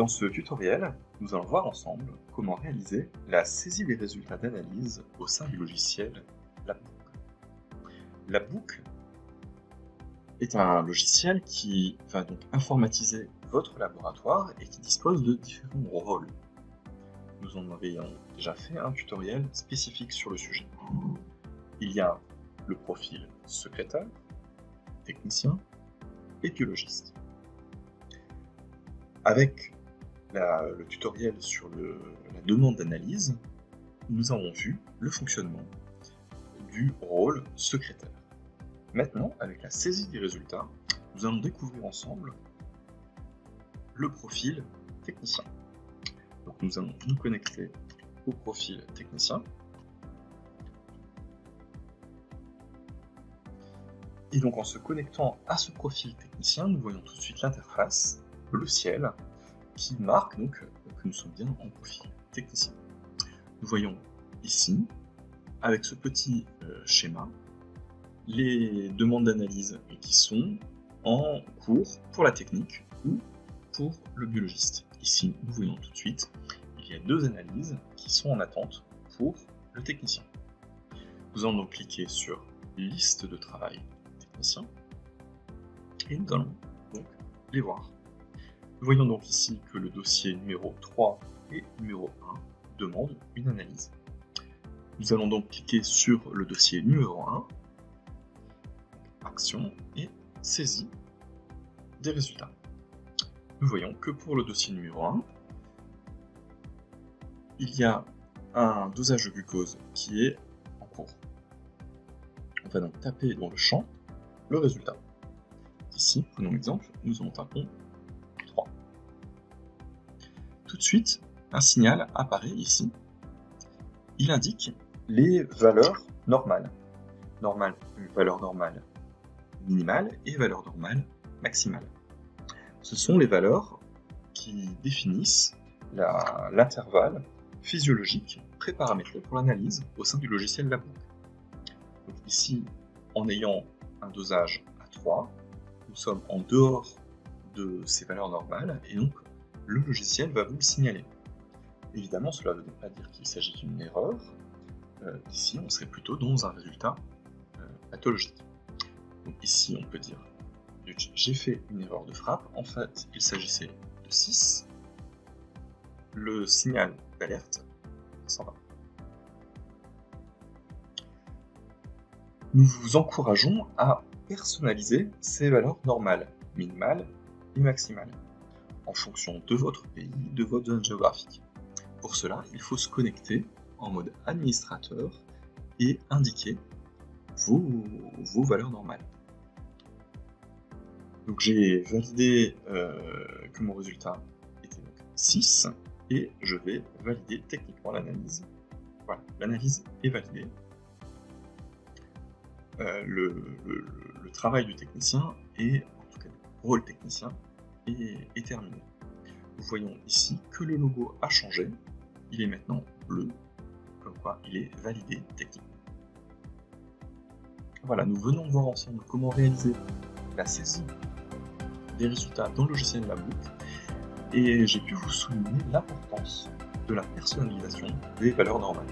Dans ce tutoriel, nous allons voir ensemble comment réaliser la saisie des résultats d'analyse au sein du logiciel LabBook. LabBook est un logiciel qui va donc informatiser votre laboratoire et qui dispose de différents rôles. Nous en avions déjà fait un tutoriel spécifique sur le sujet. Il y a le profil secrétaire, technicien et biologiste. Avec le tutoriel sur la demande d'analyse, nous avons vu le fonctionnement du rôle secrétaire. Maintenant, avec la saisie des résultats, nous allons découvrir ensemble le profil technicien. Donc nous allons nous connecter au profil technicien. Et donc en se connectant à ce profil technicien, nous voyons tout de suite l'interface, le ciel, qui marque donc que nous sommes bien en profil technicien. Nous voyons ici, avec ce petit euh, schéma, les demandes d'analyse qui sont en cours pour la technique ou pour le biologiste. Ici, nous voyons tout de suite, il y a deux analyses qui sont en attente pour le technicien. Nous allons donc cliquer sur liste de travail technicien et nous allons donc les voir. Voyons donc ici que le dossier numéro 3 et numéro 1 demandent une analyse. Nous allons donc cliquer sur le dossier numéro 1, action et saisie des résultats. Nous voyons que pour le dossier numéro 1, il y a un dosage de glucose qui est en cours. On va donc taper dans le champ le résultat. Ici, prenons l'exemple, nous en tapons tout de suite, un signal apparaît ici. Il indique les valeurs normales. Normale, valeur normale minimale et valeur normale maximale. Ce sont les valeurs qui définissent l'intervalle physiologique préparamétré pour l'analyse au sein du logiciel Labo. Ici, en ayant un dosage à 3, nous sommes en dehors de ces valeurs normales et donc le logiciel va vous le signaler. Évidemment, cela ne veut pas dire qu'il s'agit d'une erreur. Euh, ici, on serait plutôt dans un résultat euh, pathologique. Donc ici, on peut dire j'ai fait une erreur de frappe. En fait, il s'agissait de 6. Le signal d'alerte s'en va. Nous vous encourageons à personnaliser ces valeurs normales, minimales et maximales en fonction de votre pays, de votre zone géographique. Pour cela, il faut se connecter en mode administrateur et indiquer vos, valeurs normales. Donc j'ai validé euh, que mon résultat était 6 et je vais valider techniquement l'analyse. Voilà, l'analyse est validée. Euh, le, travail du technicien et en tout cas le rôle technicien est, terminé. Nous voyons ici que le logo a changé, il est maintenant bleu, comme quoi il est validé techniquement. Voilà, nous venons de voir ensemble comment réaliser la saisie des résultats dans le logiciel Labook, et j'ai pu vous souligner l'importance de la personnalisation des valeurs normales.